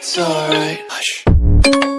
It's alright. Hush.